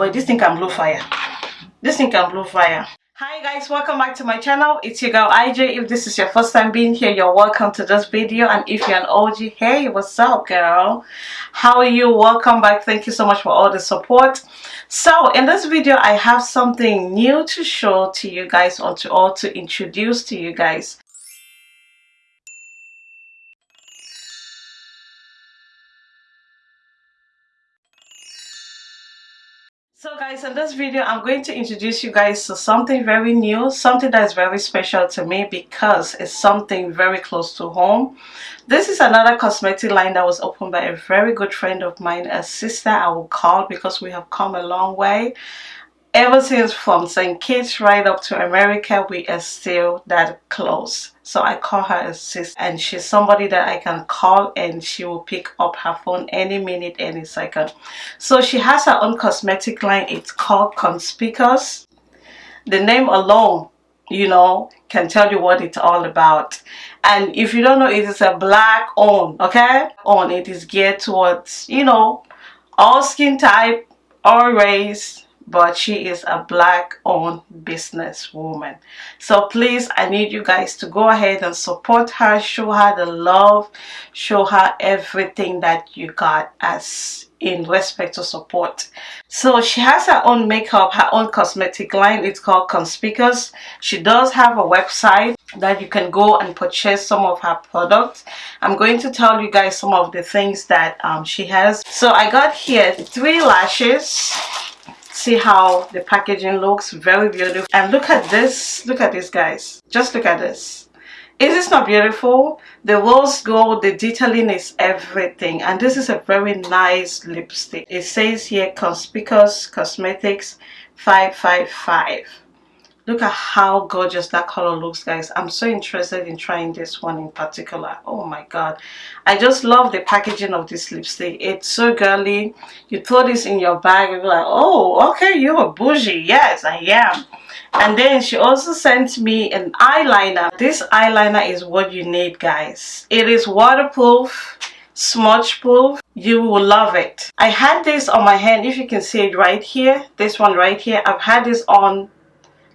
but this thing can blow fire. This thing can blow fire. Hi guys. Welcome back to my channel. It's your girl ij if this is your first time being here you're welcome to this video. And if you're an og hey what's up girl? How are you? Welcome back. Thank you so much for all the support. So in this video i have something new to show to you guys or to all to introduce to you guys So guys, in this video, I'm going to introduce you guys to something very new, something that is very special to me because it's something very close to home. This is another cosmetic line that was opened by a very good friend of mine, a sister I will call because we have come a long way ever since from St. Kitts right up to America, we are still that close. So I call her a sis and she's somebody that I can call and she will pick up her phone any minute, any second. So she has her own cosmetic line. It's called Conspicuous. The name alone, you know, can tell you what it's all about. And if you don't know, it is a black on, okay? On, it is geared towards, you know, all skin type, all race, but she is a black owned business woman so please i need you guys to go ahead and support her show her the love show her everything that you got as in respect to support. So she has her own makeup her own cosmetic line. It's called conspicuous. She does have a website that you can go and purchase some of her products. I'm going to tell you guys some of the things that um, she has. So i got here three lashes see how the packaging looks? Very beautiful. And look at this. Look at this guys. Just look at this. Is this not beautiful? The rose gold the detailing is everything. And this is a very nice lipstick. It says here conspicuous cosmetics 555 look at how gorgeous that color looks guys. I'm so interested in trying this one in particular. Oh my god. I just love the packaging of this lipstick. It's so girly. You throw this in your bag and be like oh okay you're a bougie. Yes i am. And then she also sent me an eyeliner. This eyeliner is what you need guys. It is waterproof smudge proof. You will love it. I had this on my hand. If you can see it right here this one right here. I've had this on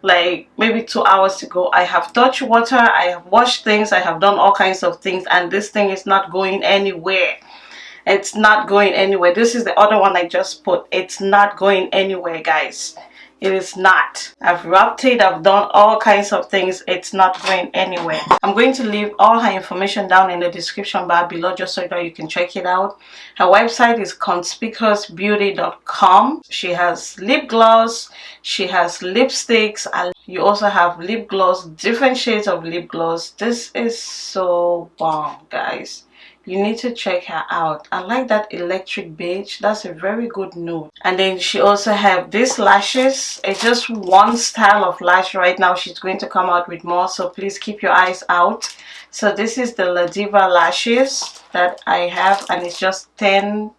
like maybe two hours ago i have touched water i have washed things i have done all kinds of things and this thing is not going anywhere. It's not going anywhere. This is the other one i just put. It's not going anywhere guys it is not. I've wrapped it i've done all kinds of things. It's not going anywhere. I'm going to leave all her information down in the description bar below just so that you can check it out. Her website is conspicuousbeauty.com she has lip gloss. She has lipsticks. And you also have lip gloss different shades of lip gloss. This is so bomb guys you need to check her out. I like that electric beige. That's a very good nude. And then she also have these lashes. It's just one style of lash right now. She's going to come out with more so please keep your eyes out. So this is the Ladiva lashes that i have and it's just 10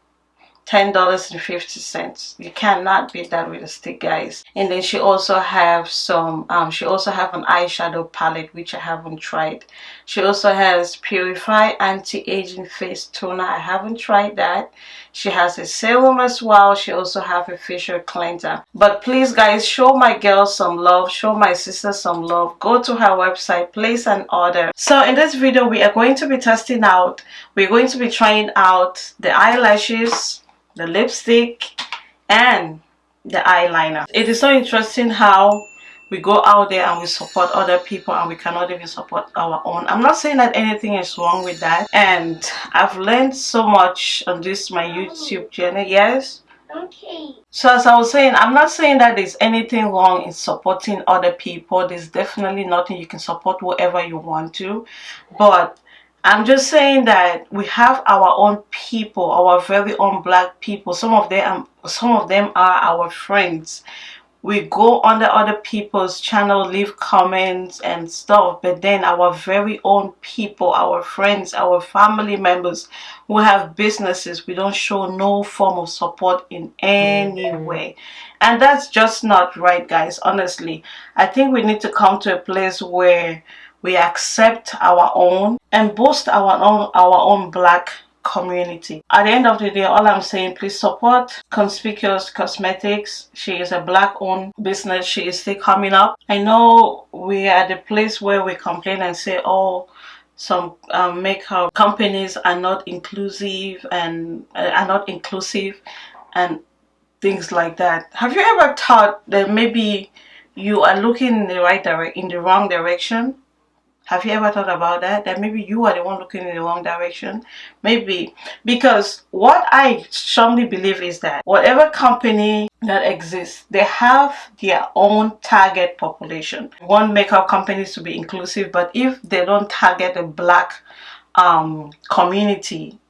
$10.50 you cannot beat that with a stick guys. And then she also have some um she also have an eyeshadow palette which i haven't tried. She also has purify anti-aging face toner. I haven't tried that. She has a serum as well. She also have a facial cleanser. But please guys show my girl some love. Show my sister some love. Go to her website place an order. So in this video we are going to be testing out we're going to be trying out the eyelashes the lipstick and the eyeliner. It is so interesting how we go out there and we support other people and we cannot even support our own. I'm not saying that anything is wrong with that. And i've learned so much on this my youtube channel yes? Okay. So as i was saying i'm not saying that there's anything wrong in supporting other people. There's definitely nothing you can support whoever you want to. But I'm just saying that we have our own people, our very own black people. Some of them, um, some of them are our friends. We go on the other people's channel, leave comments and stuff, but then our very own people, our friends, our family members who have businesses, we don't show no form of support in any way. And that's just not right, guys. Honestly, I think we need to come to a place where we accept our own and boost our own our own black community. At the end of the day, all I'm saying, please support Conspicuous Cosmetics. She is a black owned business. She is still coming up. I know we are at the place where we complain and say, oh, some um, makeup companies are not inclusive and uh, are not inclusive and things like that. Have you ever thought that maybe you are looking in the right direct in the wrong direction? Have you ever thought about that? That maybe you are the one looking in the wrong direction? Maybe. Because what I strongly believe is that whatever company that exists, they have their own target population. One makeup companies to be inclusive, but if they don't target a black um, community,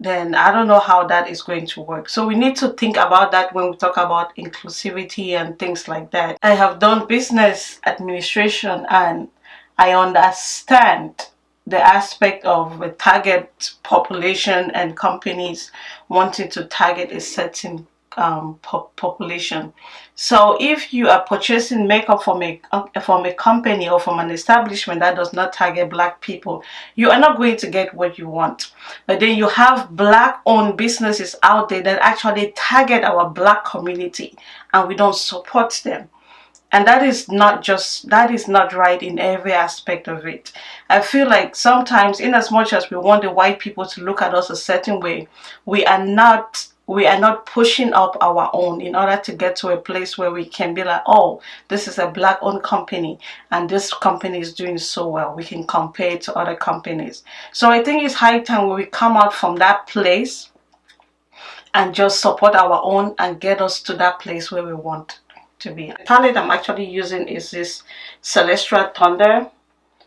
then I don't know how that is going to work. So we need to think about that when we talk about inclusivity and things like that. I have done business administration and I understand the aspect of the target population and companies wanting to target a certain um, po population. So if you are purchasing makeup from a, from a company or from an establishment that does not target black people, you are not going to get what you want. But then you have black owned businesses out there that actually target our black community and we don't support them and that is not just that is not right in every aspect of it i feel like sometimes in as much as we want the white people to look at us a certain way we are not we are not pushing up our own in order to get to a place where we can be like oh this is a black owned company and this company is doing so well we can compare it to other companies so i think it's high time we come out from that place and just support our own and get us to that place where we want to be. The palette I'm actually using is this Celestial Thunder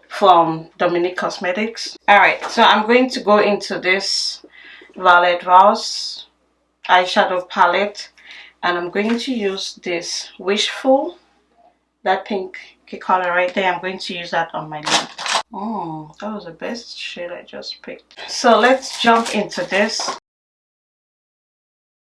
from Dominique Cosmetics. Alright, so I'm going to go into this Violet Voss eyeshadow palette and I'm going to use this Wishful, that pink color right there. I'm going to use that on my lid. Oh, that was the best shade I just picked. So let's jump into this.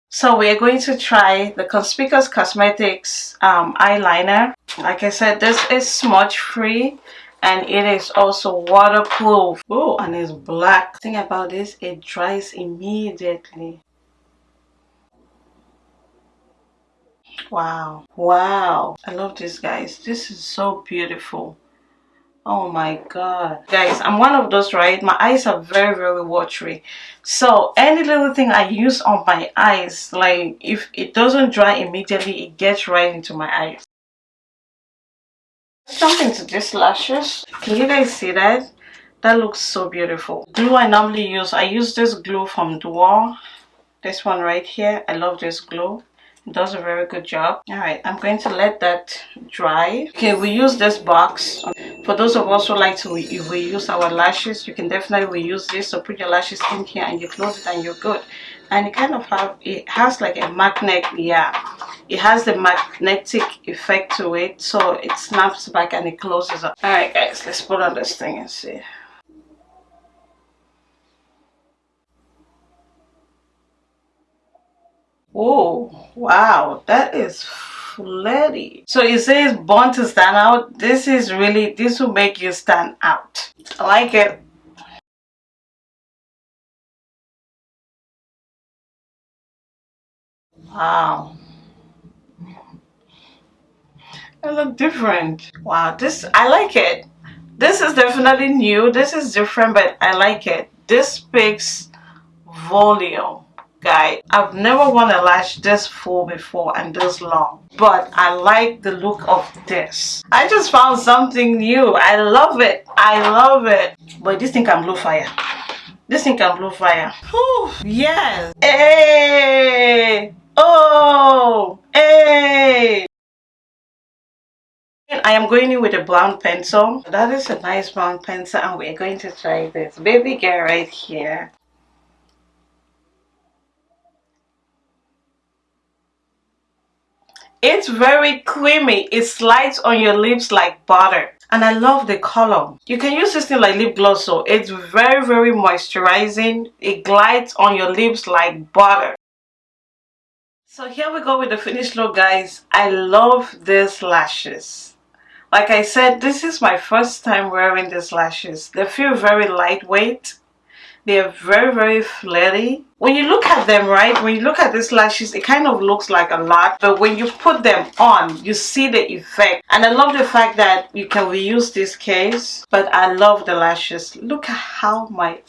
So we're going to try the Conspicuous Cosmetics um, eyeliner. Like I said, this is smudge free and it is also waterproof. Oh, and it's black. The thing about this, it dries immediately. Wow. Wow. I love this, guys. This is so beautiful. Oh my god. Guys i'm one of those right? My eyes are very very watery. So any little thing i use on my eyes like if it doesn't dry immediately it gets right into my eyes. Jump into these lashes. Can you guys see that? That looks so beautiful. Glue i normally use i use this glue from Duo. This one right here. I love this glue does a very good job. All right i'm going to let that dry. Okay we use this box. For those of us who like to re reuse our lashes you can definitely reuse this. So put your lashes in here and you close it and you're good. And it kind of have it has like a magnet yeah. It has the magnetic effect to it so it snaps back and it closes up. All right guys let's put on this thing and see oh wow that is flirty. So it says born to stand out. This is really, this will make you stand out. I like it. Wow. I look different. Wow, this, I like it. This is definitely new. This is different, but I like it. This speaks volume guy. I've never worn a lash this full before and this long but i like the look of this. I just found something new. I love it. I love it. But this thing can blow fire. This thing can blow fire. Whew, yes. Hey. Oh. Hey. I am going in with a brown pencil. That is a nice brown pencil and we're going to try this baby girl right here. It's very creamy. It slides on your lips like butter. And I love the color. You can use this thing like lip gloss so it's very very moisturizing. It glides on your lips like butter. So here we go with the finished look guys. I love these lashes. Like I said, this is my first time wearing these lashes. They feel very lightweight. They are very very flirty. When you look at them right when you look at these lashes it kind of looks like a lot but when you put them on you see the effect. And i love the fact that you can reuse this case but i love the lashes. Look at how my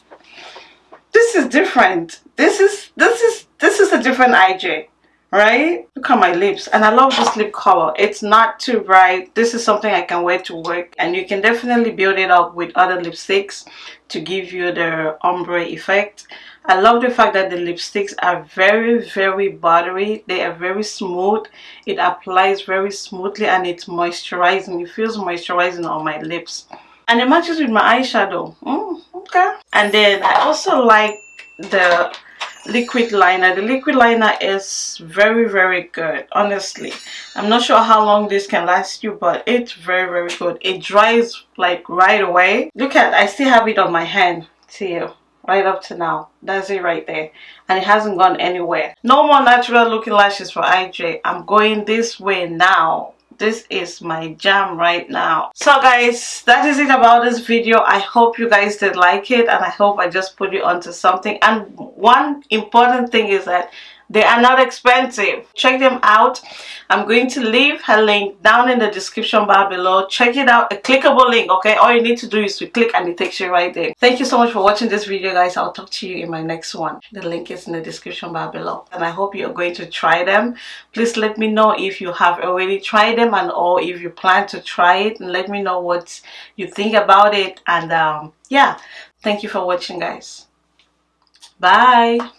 this is different. This is this is this is a different ij right? Look at my lips. And i love this lip color. It's not too bright. This is something i can wear to work. And you can definitely build it up with other lipsticks to give you the ombre effect. I love the fact that the lipsticks are very very buttery. They are very smooth. It applies very smoothly and it's moisturizing. It feels moisturizing on my lips. And it matches with my eyeshadow. Mm, okay. And then i also like the liquid liner. The liquid liner is very very good honestly. I'm not sure how long this can last you but it's very very good. It dries like right away. Look at i still have it on my hand see you right up to now. That's it right there. And it hasn't gone anywhere. No more natural looking lashes for ij i'm going this way now this is my jam right now. So guys that is it about this video. I hope you guys did like it and i hope i just put you onto something. And one important thing is that they are not expensive. Check them out. I'm going to leave her link down in the description bar below. Check it out. A clickable link okay? All you need to do is to click and it takes you right there. Thank you so much for watching this video guys. I'll talk to you in my next one. The link is in the description bar below. And i hope you're going to try them. Please let me know if you have already tried them and or if you plan to try it. And let me know what you think about it. And um yeah. Thank you for watching guys. Bye